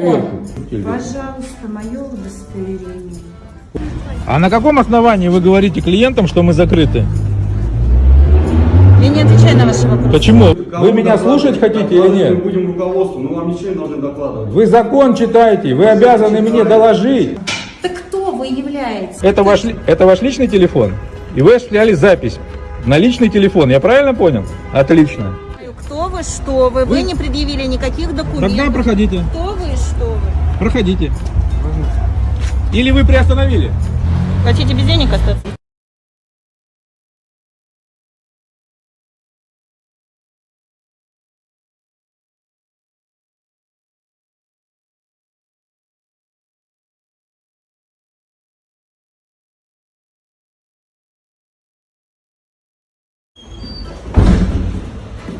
Пожалуйста, мое удостоверение. А на каком основании вы говорите клиентам, что мы закрыты? Я не отвечаю на ваши вопросы. Почему? Вы меня слушать хотите или Мы нет? будем руководству, мы вам ничего не должны докладывать. Вы закон читаете, вы обязаны мне доложить. Так кто вы являетесь? Это ваш, это ваш личный телефон? И вы осуществляли запись на личный телефон, я правильно понял? Отлично. Кто вы, что вы? Вы не предъявили никаких документов. Тогда проходите, Кто вы вы? Проходите. Или вы приостановили? Хотите без денег остаться?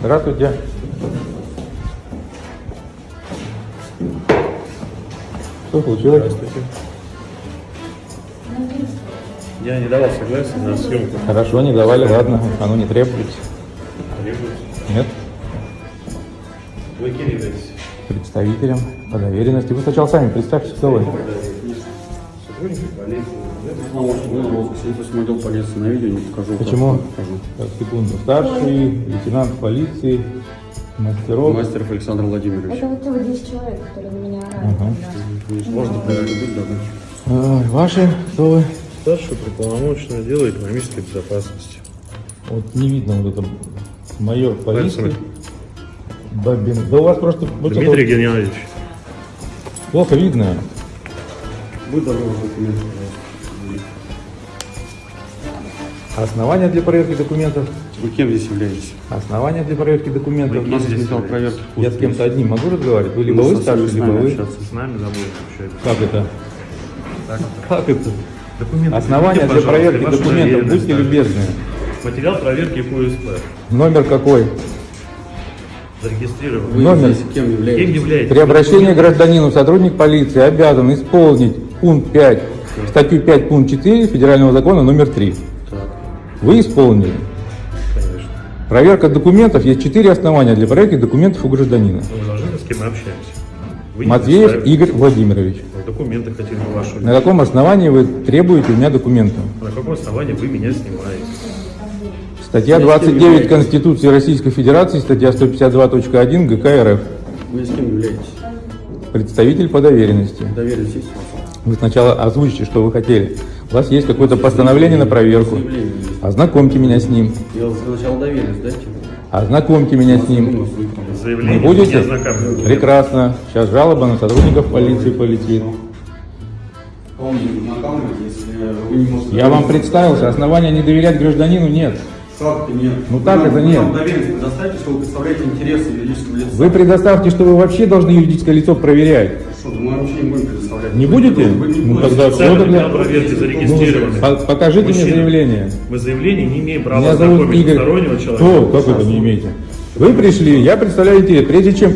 Здравствуйте. Что случилось? Я не давал согласия на съемку. Хорошо, не давали, ладно, оно не требуется. Требуется. Нет? Вы кем являетесь? Представителем по доверенности. Вы сначала сами представьте, кто вы. Сотрудники полиции. Вы розыск, если отдел полиции на видео, не покажу. Почему? Покажу. Так, секунду. Старший лейтенант полиции Мастеров. Мастеров Александр Владимирович. Это вот те вот 10 человек, которые на меня орали. Ага. Сложно проверить, быть, да, Ваши, кто вы? Старший полномочный отдела экономической безопасности. Вот не видно вот это майор полиции. Бабин. Да у вас просто вот это Дмитрий вот Геннадьевич. плохо видно. Будь здоров, документы. Основания для проверки документов. Вы кем здесь являетесь? Основания для проверки документов. Вы нас здесь проверки. Я с кем-то одним могу разговаривать? Вы либо вы всеми либо с нами вы. общаться. С нами забудем общаться. Как это? Как это? Документы. Основания для проверки документов. Будьте любезны. Материал проверки УСП. Номер какой? Зарегистрирован. Вы Номер. здесь кем Кем являетесь? являетесь? При обращении к гражданину сотрудник полиции обязан исполнить пункт 5, статью 5, пункт 4 Федерального закона номер 3. Так. Вы исполнили. Проверка документов. Есть четыре основания для проверки документов у гражданина. Вы должны, с кем мы общаемся. Вы Матвеев представили. Игорь Владимирович. Документы хотели бы ваши. На каком основании вы требуете у меня документы? На каком основании вы меня снимаете? Статья 29 Конституции Российской Федерации, статья 152.1 ГК РФ. Вы с кем являетесь? Представитель по доверенности. Доверенность есть? Вы сначала озвучите, что вы хотели. У вас есть какое-то постановление на проверку. Ознакомьте меня с ним. Я сначала доверенность дайте. Ознакомьте меня с ним. Заявление Не будете? Прекрасно. Сейчас жалоба на сотрудников полиции полетит. Вы. Я вам представился. Основания не доверять гражданину нет. Нет. Ну так Вы это нет. вы предоставьте, что вы представляете интересы юридического лица. Вы предоставьте, что вы вообще должны юридическое лицо проверять. Что, да мы вообще не будете? Вы не Ну, тогда всё тогда- проверки зарегистрированы. По- Покажите мне Мужчина. заявление. Мы заявление не имеем права Меня зовут знакомить Игорь. стороннего человека. Кто? Как это не имеете? Вы пришли, я представляю интерес. Прежде чем...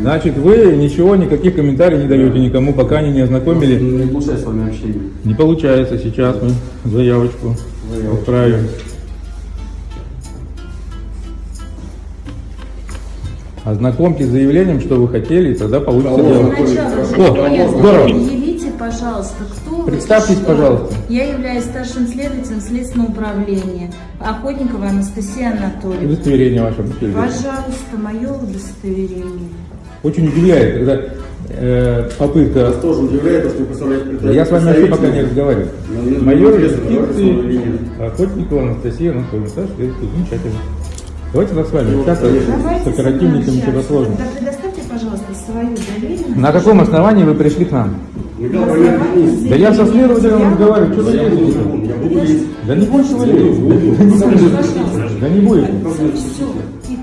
Значит, вы ничего, никаких комментариев не даете никому, пока они не ознакомили. Не получается с вами общение. Не получается. Сейчас мы заявочку Заявочку. отправим. Ознакомьтесь с заявлением, что вы хотели, и тогда получится дело. О, здорово. Пожалуйста, кто Представьтесь, пожалуйста. Я являюсь старшим следователем Следственного управления. Охотникова Анастасия Анатольевна. Удостоверение ваше. Пожалуйста, мое удостоверение. Очень удивляет, когда э, попытка... Вас тоже удивляет, то, что вы представляете Я с вами вообще пока не разговариваю. Майор юстиции. Охотникова Анастасия Анатольевна. Следствие, замечательно. Давайте так с вами Ну, общаться конечно. с вами чего сложно. общаться. Тогда предоставьте, пожалуйста, свою доверенность. На каком основании вы пришли к нам? Да я со следователем разговариваю, что вы лезете? Да не больше вы лезете. Да не будет.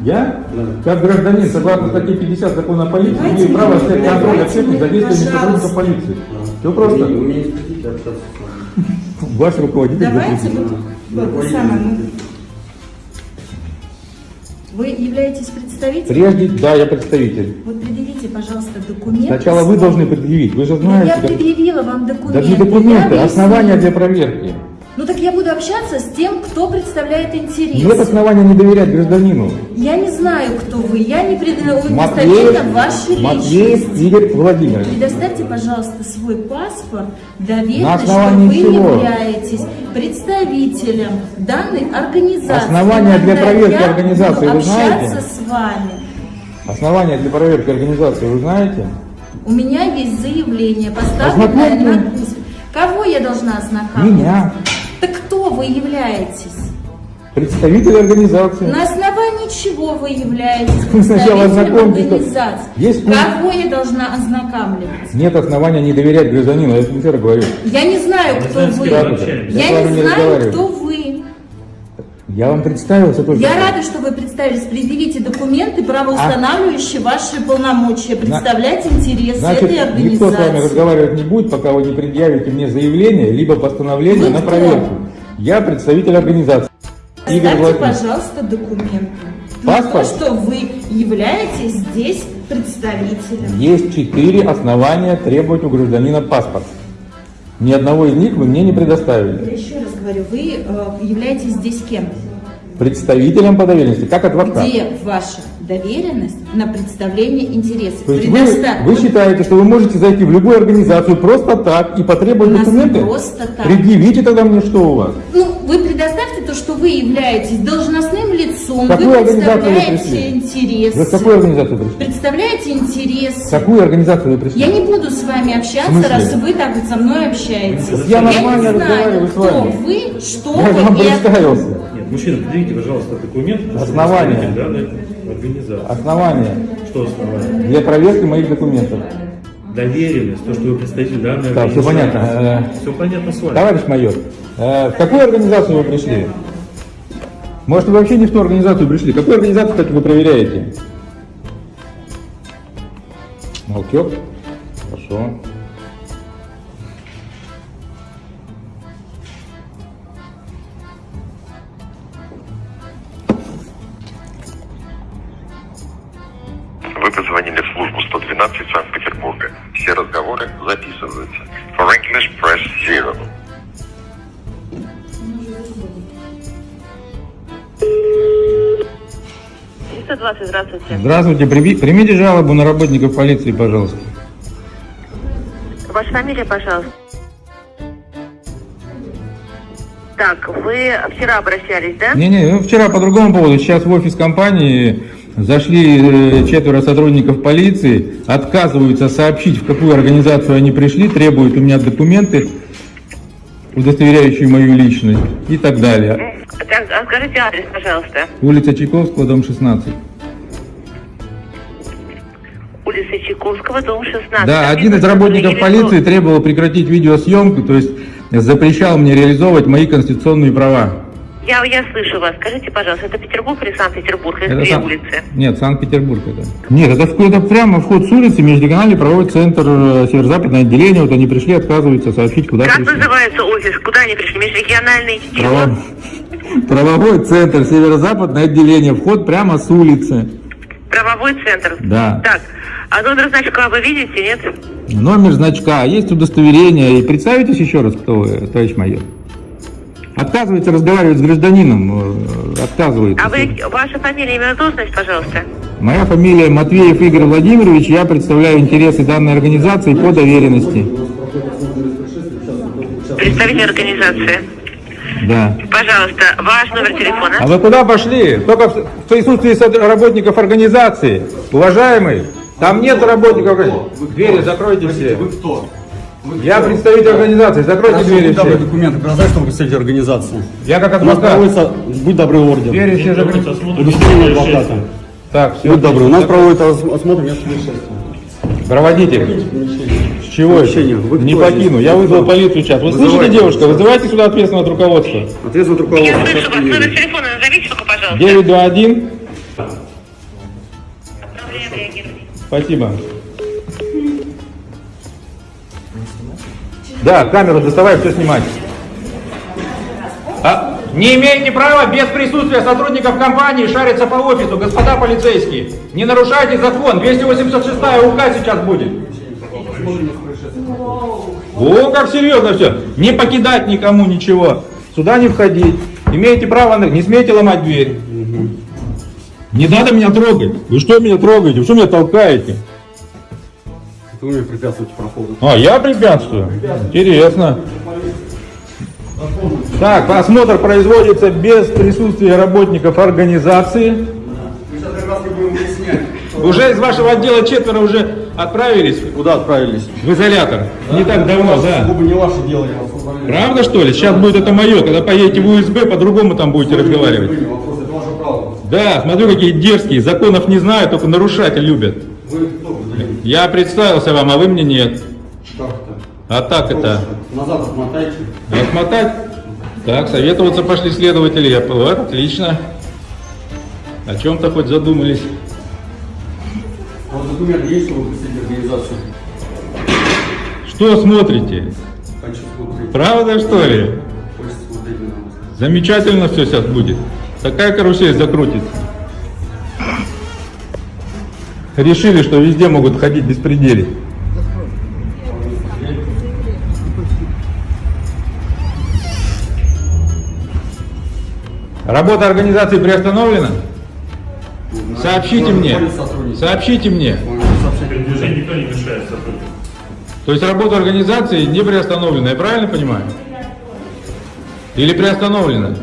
Я, как гражданин, согласно статье 50 закона о полиции, имею право снять контроль общественных за действиями сотрудников полиции. Все просто. Ваш руководитель Давайте вот, вот самое, Вы являетесь представителем? Прежде, да, я представитель. Вот предъявите, пожалуйста, документы. Сначала вы должны предъявить. Вы же знаете, я как... предъявила вам документы. Да не я документы, основания для проверки. Ну так я буду общаться с тем, кто представляет интерес. Нет основания не доверять гражданину. Я не знаю, кто вы. Я не предоставляю ваши Матвеев. Игорь Владимирович. Предоставьте, пожалуйста, свой паспорт, доверенность, что вы чего? являетесь представителем данной организации. Основания для проверки организации вы знаете? общаться с вами. Основания для проверки организации вы знаете? У меня есть заявление, поставленное на. Кого я должна ознакомить? Меня. Так кто вы являетесь? Представитель организации. На основании чего вы являетесь сначала представителем ознакомьтесь. организации? Есть. Кого я должна ознакомливать? Нет основания не доверять гражданину, я это раз говорю. Я не знаю, кто вы. Я не не знаю, кто вы. Я вам представился только. Я рада, что вы представились. Предъявите документы, правоустанавливающие ваши полномочия, представлять интересы Значит, этой никто с вами организации. разговаривать не будет, пока вы не предъявите мне заявление, либо постановление Вы на кто? проверку. Я представитель организации. Игорь Ставьте, пожалуйста, документы. На то, Паспорт? что вы являетесь здесь представителем. Есть четыре основания требовать у гражданина паспорт. Ни одного из них вы мне не предоставили. Я еще раз говорю, вы э, являетесь здесь кем? Представителем по доверенности, как адвокат. Где ваша доверенность на представление интересов? То есть вы, вы считаете, что вы можете зайти в любую организацию просто так и потребовать У документы? просто так. Предъявите тогда мне, что у вас. Ну, вы предоставьте то, что вы являетесь должностным лицом, какую вы вы представляете пришли? интересы. Вы в какую организацию пришли? Представляете В интересы. какую организацию вы пришли? Я не буду с вами общаться, раз вы так вот со мной общаетесь. Я не нормально знаю, разговариваю с кто вами. вы, что Я вы. вам и представился. Мужчина, предъявите, пожалуйста, документ. Основание. данной организации. Основания Что основание? для проверки моих документов. Доверенность, то, что вы представитель данной все организации. понятно. Все понятно с вами. Товарищ майор, э, в какую организацию вы пришли? Может, вы вообще не в ту организацию пришли? Какую организацию, кстати, вы проверяете? Молчок? Хорошо. Здравствуйте. Здравствуйте, прими- примите жалобу на работников полиции, пожалуйста. Ваша фамилия, пожалуйста. Так, вы вчера обращались, да? Не-не, ну, вчера по другому поводу. Сейчас в офис компании зашли э, четверо сотрудников полиции, отказываются сообщить, в какую организацию они пришли, требуют у меня документы, удостоверяющие мою личность и так далее. Так, а скажите адрес, пожалуйста. Улица Чайковского, дом 16. Улица Чайковского, дом 16. Да, один из работников полиции требовал прекратить видеосъемку, то есть запрещал мне реализовывать мои конституционные права. Я, я слышу вас. Скажите, пожалуйста, это Петербург или Санкт-Петербург? Это две Сан- улицы. Нет, Санкт-Петербург это. Нет, это, это прямо вход с улицы, межрегиональный правовой центр, э, северо-западное отделение. Вот они пришли, отказываются сообщить, куда Как пришли. называется офис? Куда они пришли? Межрегиональный? Право- Правовой центр, северо-западное отделение, вход прямо с улицы. Правовой центр. Да. Так, а номер значка вы видите, нет? Номер значка, есть удостоверение. И представитесь еще раз, кто вы, товарищ майор. Отказывается разговаривать с гражданином, э, отказывается. А вы, ваша фамилия, имя, должность, пожалуйста? Моя фамилия Матвеев Игорь Владимирович, я представляю интересы данной организации по доверенности. Представитель организации. Да. Пожалуйста, ваш номер телефона. А вы куда пошли? Только в присутствии работников организации. Уважаемый, там нет работников организации. Двери закройте все. Вы кто? Я представитель организации, закройте двери Будь добры, все. документы, показать, что вы представитель организации. Я как У нас адвокат. проводится, будь добрый, орден. Двери все закройте. Удостоверение адвоката. Так, все. Будь добрый, у нас проводится ос- осмотр места происшествия. Проводите. С чего это? Вы Не покину. Я вызвал полицию сейчас. Вы слышите, девушка? Вызывайте сюда ответственного от руководства. Ответственное Я руководство. слышу сейчас вас. Номер телефона назовите только, пожалуйста. 921. Спасибо. Да, камеру доставай, все снимать. А, не имеете права без присутствия сотрудников компании шариться по офису, господа полицейские. Не нарушайте закон. 286 УК сейчас будет. О, как серьезно все. Не покидать никому ничего. Сюда не входить. Имеете право, не смейте ломать дверь. Не надо меня трогать. Вы что меня трогаете? Вы что меня толкаете? Вы мне препятствуете проходу. А, я препятствую? Интересно. Так, осмотр производится без присутствия работников организации. Уже из вашего отдела четверо уже отправились Куда отправились? в изолятор. Не так давно, да. Оба не ваше дело, я вас. Правда что ли? Сейчас будет это мое. Когда поедете в УСБ, по-другому там будете разговаривать. Вы не вопрос, это ваше право. Да, смотрю, какие дерзкие. Законов не знают, только нарушать любят. Вы кто? Я представился вам, а вы мне нет. Как это? А так это. Назад отмотайте. Отмотать? Так, советоваться пошли следователи. Я, вот, отлично. О чем-то хоть задумались. А вот документ есть, что вы представитель организации? Что смотрите? Хочу смотреть. Правда, что ли? Хочется смотреть на вас. Замечательно все сейчас будет. Такая карусель закрутится. Решили, что везде могут ходить беспредели. Работа организации приостановлена? Сообщите мне. Сообщите мне. Никто не мешает. То есть работа организации не приостановлена, я правильно понимаю? Или приостановлена?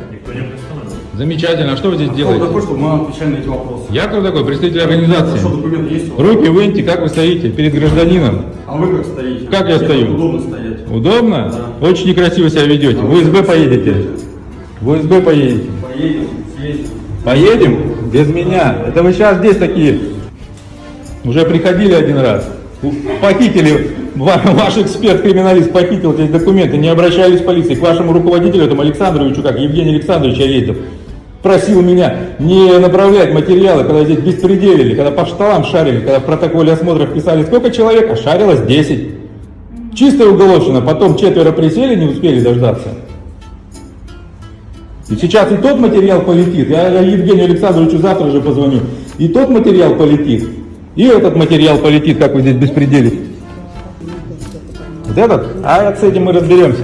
Замечательно. А что вы здесь Кто делаете? такой, чтобы мы отвечали на эти вопросы? Я кто такой? Представитель организации. Что, документ есть? Руки выньте, как вы стоите перед гражданином. А вы как стоите? Как я Мне стою? Удобно стоять. Удобно? Да. Очень некрасиво себя ведете. А В УСБ поедете. В УСБ поедете. Поедем, съездим. Поедем? Без меня. Это вы сейчас здесь такие. Уже приходили один раз. Похитили, ва- ваш эксперт-криминалист похитил эти документы, не обращались в полицию. К вашему руководителю, этому Александровичу, как Евгений Александрович, я ездил, просил меня не направлять материалы, когда здесь беспределили, когда по столам шарили, когда в протоколе осмотров писали, сколько человек, а шарилось 10. Чистая уголовщина, потом четверо присели, не успели дождаться. И сейчас и тот материал полетит, я Евгению Александровичу завтра же позвоню, и тот материал полетит, и этот материал полетит, как вы здесь беспределите. Вот этот? А с этим мы разберемся.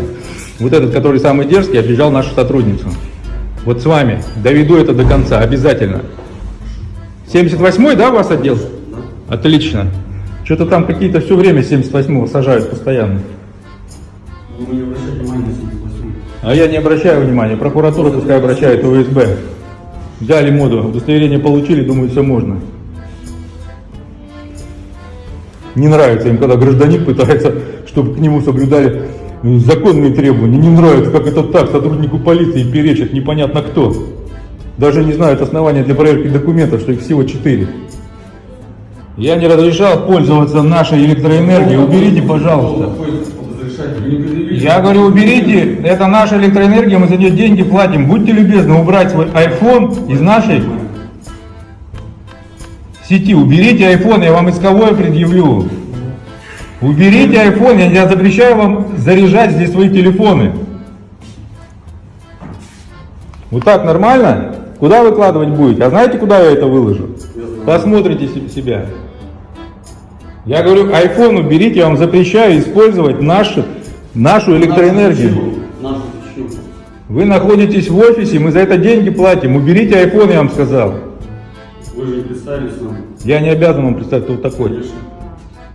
Вот этот, который самый дерзкий, обижал нашу сотрудницу. Вот с вами. Доведу это до конца, обязательно. 78-й, да, у вас отдел? Отлично. Что-то там какие-то все время 78-го сажают постоянно. Вы не обращайте внимания на 78. А я не обращаю внимания. Прокуратура пускай обращает УСБ. Взяли моду, удостоверение получили, думаю, все можно. Не нравится им, когда гражданин пытается, чтобы к нему соблюдали законные требования. Не нравится, как это так, сотруднику полиции перечит непонятно кто. Даже не знают основания для проверки документов, что их всего четыре. Я не разрешал пользоваться нашей электроэнергией. Уберите, пожалуйста. Я говорю, уберите, это наша электроэнергия, мы за нее деньги платим. Будьте любезны убрать свой iPhone из нашей сети. Уберите iPhone, я вам исковое предъявлю. Уберите iPhone, я, я запрещаю вам заряжать здесь свои телефоны. Вот так нормально? Куда выкладывать будете? А знаете, куда я это выложу? Посмотрите се- себя. Я говорю, iPhone уберите, я вам запрещаю использовать нашу, нашу электроэнергию. Вы находитесь в офисе, мы за это деньги платим. Уберите iPhone, я вам сказал. Вы же не представились нам. Я не обязан вам представить, кто такой. Конечно.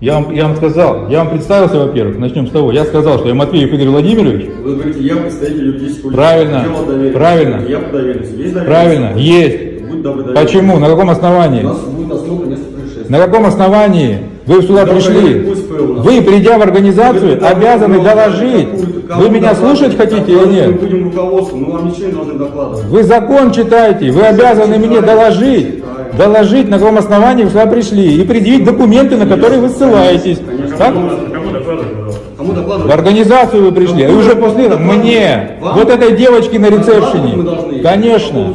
Я вам, я вам сказал, я вам представился, во-первых, начнем с того. Я сказал, что я Матвеев Игорь Владимирович. Вы говорите, я представитель юридического лица. Правильно, правильно. Я по доверенности. Есть доверенность? Правильно, есть. Будь добры, доверенность. Почему? На каком У основании? нас будет осмотр происшествия. На каком основании вы сюда Да, пришли? у. Вы, придя в организацию, Вы обязаны доложить. Вы меня слушать хотите или Докладывать Мы нет? будем руководству, мы вам ничего не должны докладывать. Вы закон читаете, вы обязаны мне доложить, доложить, на каком основании вы сюда пришли, и предъявить документы, на которые вы ссылаетесь. Конечно. Так? Кому докладывать? Кому В организацию вы пришли, и уже после этого мне, Вам? вот этой девочке на ресепшене. Конечно.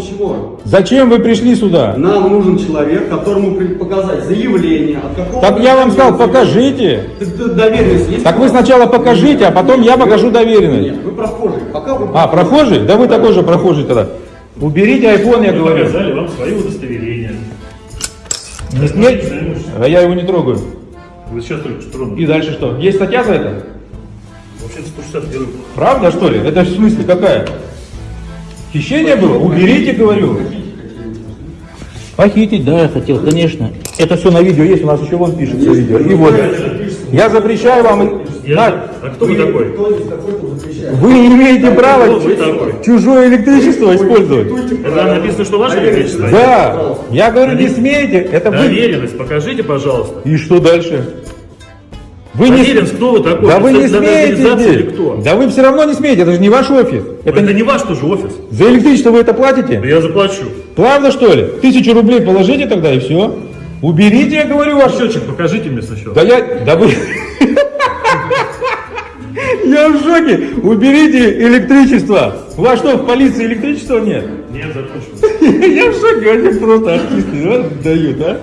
Зачем вы пришли сюда? Нам нужен человек, которому показать заявление от какого... Так я вам сказал, покажите. Доверенность есть? Так вы сначала покажите, а потом я покажу доверенность. Нет, вы прохожий. Пока вы А, прохожий? Да вы такой же прохожий тогда. Уберите iPhone, я говорю. показали вам удостоверение. Не смейте. А я его не трогаю. Вы сейчас только что тронули. И дальше что? Есть статья за это? Вообще 161. Правда, что ли? Это в смысле какая? Хищение было? Уберите, говорю. Похитить, да, я хотел, конечно. Это все на видео есть, у нас еще вон пишется видео. И вот. Я запрещаю вам... Я- На- А кто вы такой? Вы не имеете права вы такой? чужое электричество использовать. Это написано, что ваше электричество? Да, я говорю, не смейте. Это вы... Доверенность покажите, пожалуйста. И что дальше? Вы не... Доверенность, кто вы такой? Да вы не смеете кто? Да вы все равно не смеете, это же не ваш офис. Это, Это не ваш тоже офис. За электричество вы это платите? Да я заплачу. Правда что ли? Тысячу рублей положите тогда и все. Уберите, я говорю, ваш Счетчик покажите мне сначала. Да я... Да вы... Я в шоке. Уберите электричество. У вас что, в полиции электричества нет? Нет, закончил. Я в шоке, они просто артисты дают, а?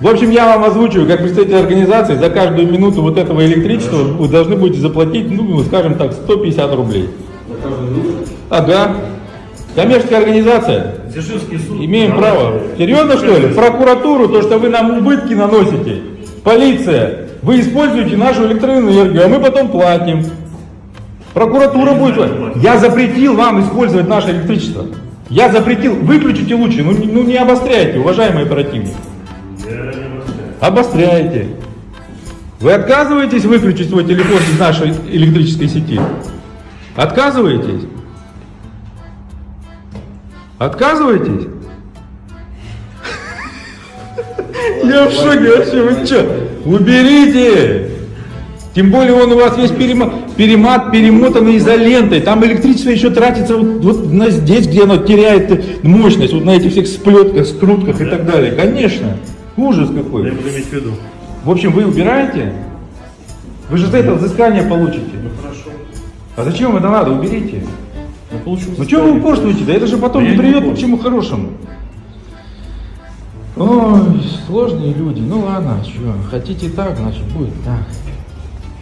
В общем, я вам озвучиваю, как представитель организации, за каждую минуту вот этого электричества вы должны будете заплатить, ну, скажем так, 150 рублей. Ага. Коммерческая организация. Дзержинский суд. Имеем право. Серьезно что ли? Прокуратуру, то, что вы нам убытки наносите. Полиция, вы используете нашу электроэнергию, а мы потом платим. Прокуратура будет... платить. Я запретил вам использовать наше электричество. Я запретил. Выключите лучше. Ну, ну не обостряйте, уважаемые оперативники. Я не обостряю. Обостряйте. Вы отказываетесь выключить свой телефон из нашей электрической сети? Отказываетесь? Отказываетесь? Я в шоке вообще, вы что? Уберите! Тем более он у вас весь перема- перемат, перемотанный изолентой. Там электричество еще тратится вот, вот на здесь, где оно теряет мощность, вот на этих всех сплетках, скрутках и так далее. Конечно. Ужас Я какой. буду иметь в виду. В общем, вы убираете? Вы же за это взыскание получите. Ну хорошо. А зачем это надо? Уберите. Ну. Ну что вы упорствуете? Да это же потом Да не я не приведет ни к чему хорошему. Ой, сложные люди. Ну ладно, что, хотите так, значит будет так.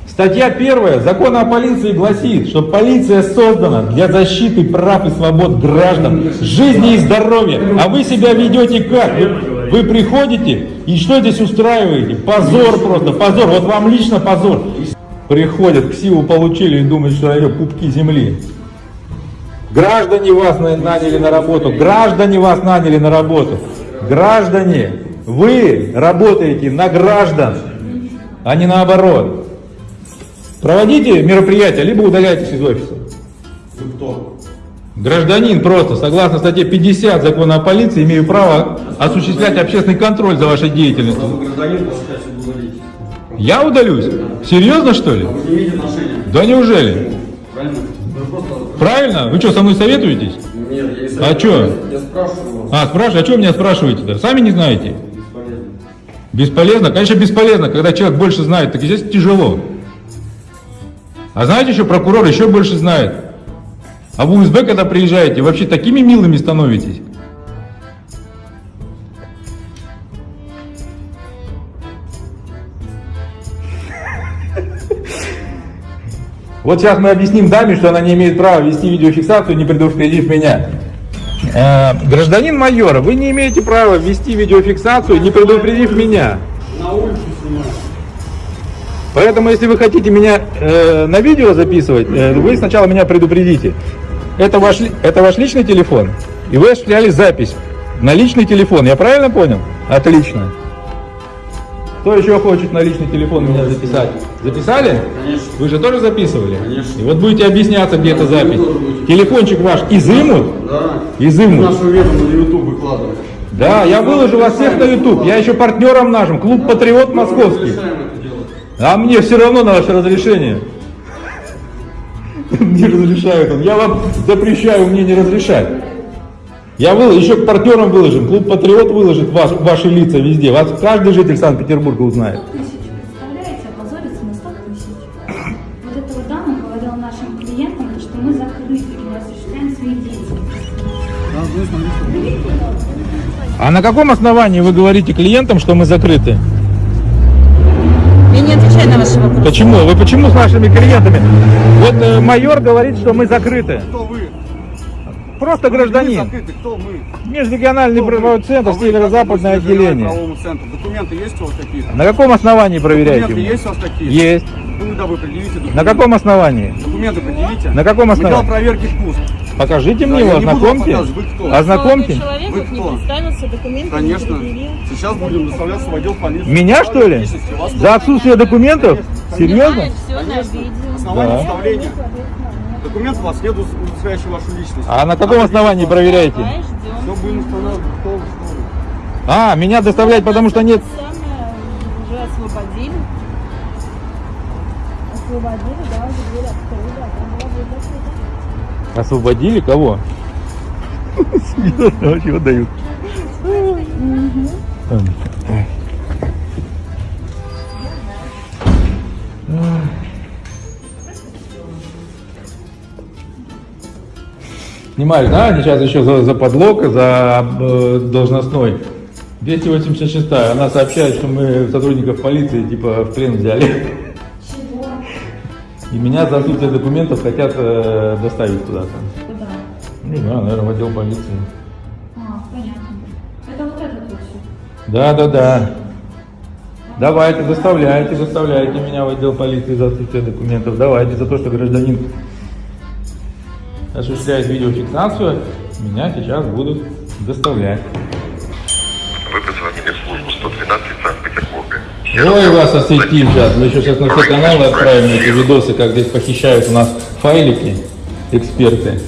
Статья первая Закона о полиции гласит, что полиция создана для защиты прав и свобод граждан, жизни и здоровья. А вы себя ведете как? Вы, вы приходите и что здесь устраиваете? Позор просто, позор. Вот вам лично позор. Приходят, ксиву получили и думают, что это пупки земли. Граждане вас на- наняли на работу, граждане вас наняли на работу. Граждане, вы работаете на граждан, а не наоборот. Проводите мероприятие, либо удаляйтесь из офиса. Вы кто? Гражданин просто, согласно статье 50 закона о полиции, имею право осуществлять общественный контроль за вашей деятельностью. Я удалюсь? Серьезно что ли? Да неужели? правильно? Вы. Правильно? Вы что, со мной советуетесь? Нет, я и А чё? Я спрашиваю вас. А, спрашиваю, а что меня спрашиваете-то? Сами не знаете? Бесполезно. Бесполезно? Конечно, бесполезно, когда человек больше знает, так здесь тяжело. А знаете, еще прокурор еще больше знает. А в УСБ, когда приезжаете, вообще такими милыми становитесь. Вот сейчас мы объясним даме, что она не имеет права вести видеофиксацию, не предупредив меня. Э, гражданин майора, вы не имеете права вести видеофиксацию, не предупредив меня. На улице снимаю. Поэтому, если вы хотите меня э, на видео записывать, э, вы сначала меня предупредите. Это ваш, это ваш личный телефон, и вы осуществляли запись на личный телефон. Я правильно понял? Отлично. Кто еще хочет на личный телефон меня записать? Записали? Конечно. Вы же тоже записывали? Конечно. И вот будете объясняться, где эта запись. Телефончик ваш изымут? Да. Изымут. Нашу видео на YouTube выкладывать. Да, я выложу вас всех на YouTube. Я еще партнером нашим. Клуб Патриот Московский. А мне все равно на ваше разрешение. Не разрешают он. Я вам запрещаю мне не разрешать. Я выл, еще к партнерам выложим. Клуб Патриот выложит ваш, ваши лица везде. Вас каждый житель Санкт-Петербурга узнает. 100 тысяч, представляете, опозориться на 100 тысяч. Вот эта вот дама говорила нашим клиентам, что мы закрыты и осуществляем свои деятельности. А на каком основании вы говорите клиентам, что мы закрыты? Я не отвечаю на ваши вопросы. Почему? Вы почему с нашими клиентами? Вот э, майор говорит, что мы закрыты. Кто? Просто Мы гражданин. закрыты, кто мы? Межрегиональный Кто правовой центр, А северо-западное отделение. Документы есть у вас какие-то? На каком основании проверяете? Документы есть у вас какие-то? Есть. Ну, да, вы предъявите документы. На каком основании? Документы предъявите. На каком Мы основании? дело проверки впуск. Покажите Да, мне его, ознакомьте. вы кто? Ознакомьте. человек Вы вот не кто? представился, документы Конечно. не. Сейчас будем доставляться в отдел полиции. Меня что ли? За отсутствие документов? Серьезно? На видео. Основание Да. доставления. Документ у вас нет, удостоверяющий вашу личность. А на каком основании проверяете? Все будем устанавливать. А, меня доставлять, потому что нет... Уже освободили. Освободили, да, уже дверь открыли, а там была дверь закрыта. Освободили кого? Серьезно, чего дают? Снимали, да? Они сейчас еще за, за подлог, за э, должностной. 286 она сообщает, что мы сотрудников полиции типа в плен взяли. И меня за отсутствие документов хотят э, доставить куда-то. Куда? Не знаю, наверное, в отдел полиции. А, понятно. Это вот этот вот. Да, да, да. Давайте, доставляйте, доставляйте меня в отдел полиции за отсутствие документов. Давайте за то, что гражданин осуществляет видеофиксацию, меня сейчас будут доставлять. Вы позвонили в службу 112 Санкт-Петербурга. Ой, вас осветим сейчас. Мы еще сейчас на все каналы отправим эти видосы, как здесь похищают у нас файлики эксперты.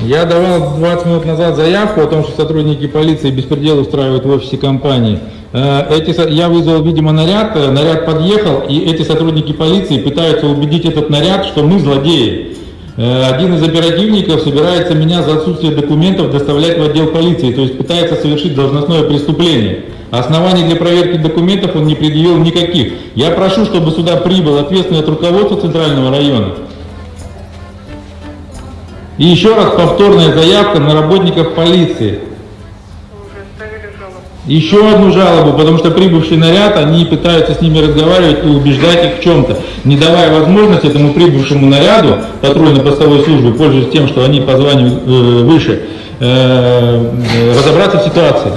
Я давал 20 минут назад заявку о том, что сотрудники полиции беспредел устраивают в офисе компании. Э, Эти, я вызвал, видимо, наряд, э, наряд подъехал, и эти сотрудники полиции пытаются убедить этот наряд, что мы злодеи. Э, Один из оперативников собирается меня за отсутствие документов доставлять в отдел полиции, то есть пытается совершить должностное преступление. Оснований для проверки документов он не предъявил никаких. Я прошу, чтобы сюда прибыл ответственный от руководства Центрального района. И еще раз повторная заявка на работников полиции. Еще одну жалобу, потому что прибывший наряд, они пытаются с ними разговаривать и убеждать их в чем-то, не давая возможности этому прибывшему наряду патрульно-постовой службы, пользуясь тем, что они по званию э, выше, э, э, разобраться в ситуации.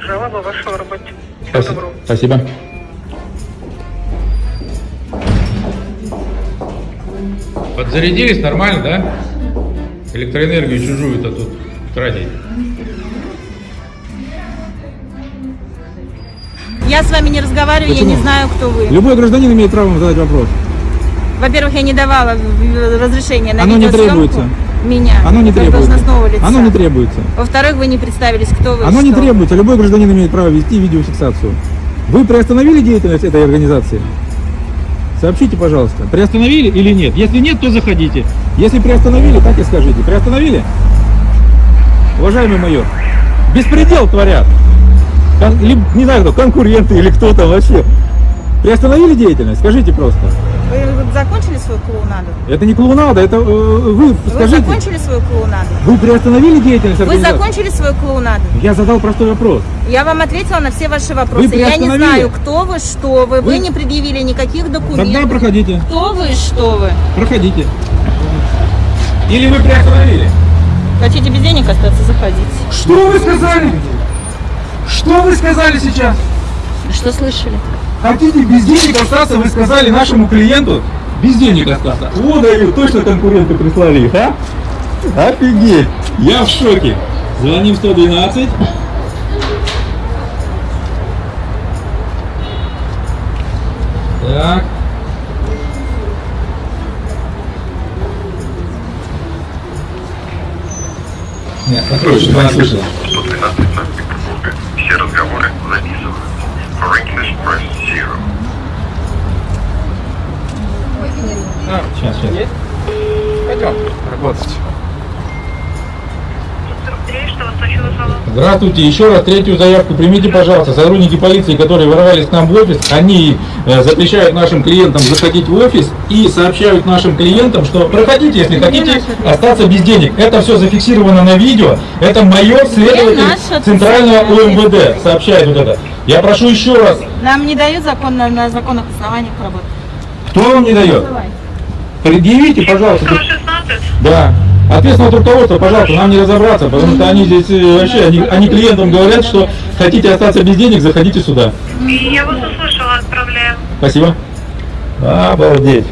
Жалоба вашего работе. Спасибо. Спасибо. Подзарядились нормально, да? Электроэнергию чужую-то тут тратить. Я с вами не разговариваю, я не знаю, кто вы. Любой гражданин имеет право задать вопрос. Во-первых, я не давала разрешения на Оно не требуется. меня, Оно не требуется. лица. Оно не требуется. Во-вторых, вы не представились, кто вы. Оно не что. требуется. Любой гражданин имеет право вести видеофиксацию. Вы приостановили деятельность этой организации? Сообщите, пожалуйста. Приостановили или нет? Если нет, то заходите. Если приостановили, так и скажите. Приостановили? Уважаемый майор, беспредел творят. Кон- либо, не знаю кто, конкуренты или кто там вообще. Приостановили деятельность? Скажите просто. Вы закончили свою клоунаду? Это не клоунада, это э, вы Вы скажите. закончили свою клоунаду? Вы приостановили деятельность Вы закончили свою клоунаду? Я задал простой вопрос. Я вам ответила на все ваши вопросы. Вы Я не знаю, кто вы, что вы. Вы, Вы- не предъявили никаких документов. Тогда проходите. Кто вы, что вы? Проходите. Или вы приостановили? Хотите без денег остаться, заходите. Что вы сказали? Что вы сказали сейчас? Что слышали? Хотите без денег остаться, вы сказали нашему клиенту? Без денег остаться. О, даю, точно конкуренты прислали их, а? Офигеть. Я в шоке. Звоним 112. Слышала. 112 Санкт-Петербурга. Все разговоры записываются. For English press zero. А, сейчас, сейчас. Пойдем работать. Здравствуйте, еще раз третью заявку примите, пожалуйста. Сотрудники полиции, которые ворвались к нам в офис, они э, запрещают нашим клиентам заходить в офис и сообщают нашим клиентам, что проходите, если хотите остаться без денег. Это все зафиксировано на видео. Это майор, следователь Центрального УМВД сообщает вот это. Я прошу еще раз, Нам не дают закон на, на законных основаниях работать. кто вам не дает? Предъявите, пожалуйста. 116? Да. Ответственное от руководства, пожалуйста, нам не разобраться, потому что они здесь э, вообще, они, они клиентам говорят, что хотите остаться без денег, заходите сюда. И я вас услышала, отправляю. Спасибо. Обалдеть.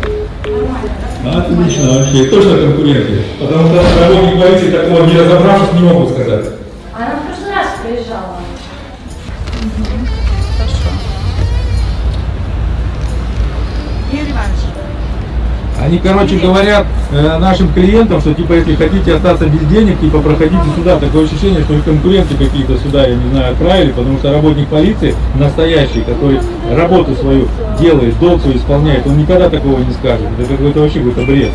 Отлично вообще, точно конкуренты. Потому что работник полиции такого не разобравшись не могут сказать. Они, короче, говорят э, нашим клиентам, что типа если хотите остаться без денег, типа проходите сюда. Такое ощущение, что их конкуренты какие-то сюда, я не знаю, отправили, потому что работник полиции настоящий, который работу свою делает, долг свой исполняет, он никогда такого не скажет. Это какой-то вообще какой-то бред.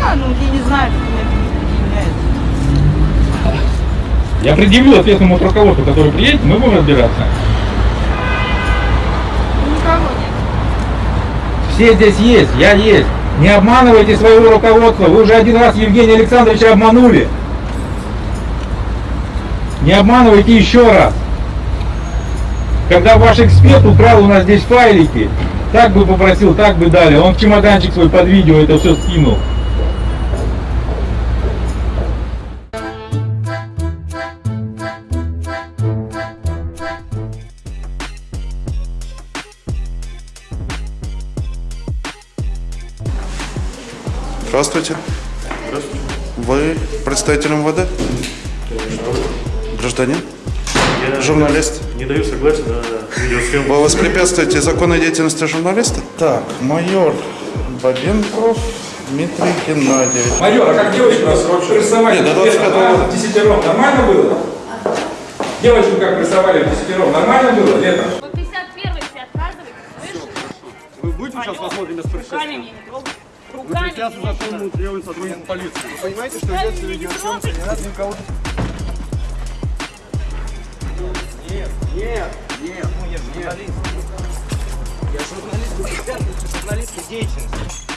А, ну, я не знаю. Я предъявлю ответственному руководству, который приедет, мы будем разбираться. Никого нет. Все здесь есть, я есть. Не обманывайте своего руководства. Вы уже один раз Евгения Александровича обманули. Не обманывайте еще раз. Когда ваш эксперт украл у нас здесь файлики, так бы попросил, так бы дали. Он в чемоданчик свой под видео это все скинул. Представитель МВД? Гражданин? Я Журналист? не даю согласия на видеосъемку. Вы воспрепятствуете законной деятельности журналиста? Так, майор Бабенков Дмитрий Геннадьевич. Майор, а как девочку прессовали? Нет, до 25 года. Десятером нормально было? Девочку как прессовали в десятером нормально было летом? По 51 все отказываете, Вы будете сейчас посмотрим без Руками меня не трогайте. Руками меня не законному требованию сотрудников полиции. Вы понимаете, что ведется видеосъемка, не надо никого... Нет, нет, нет, ну я журналист. Я журналист, вы журналистской деятельности.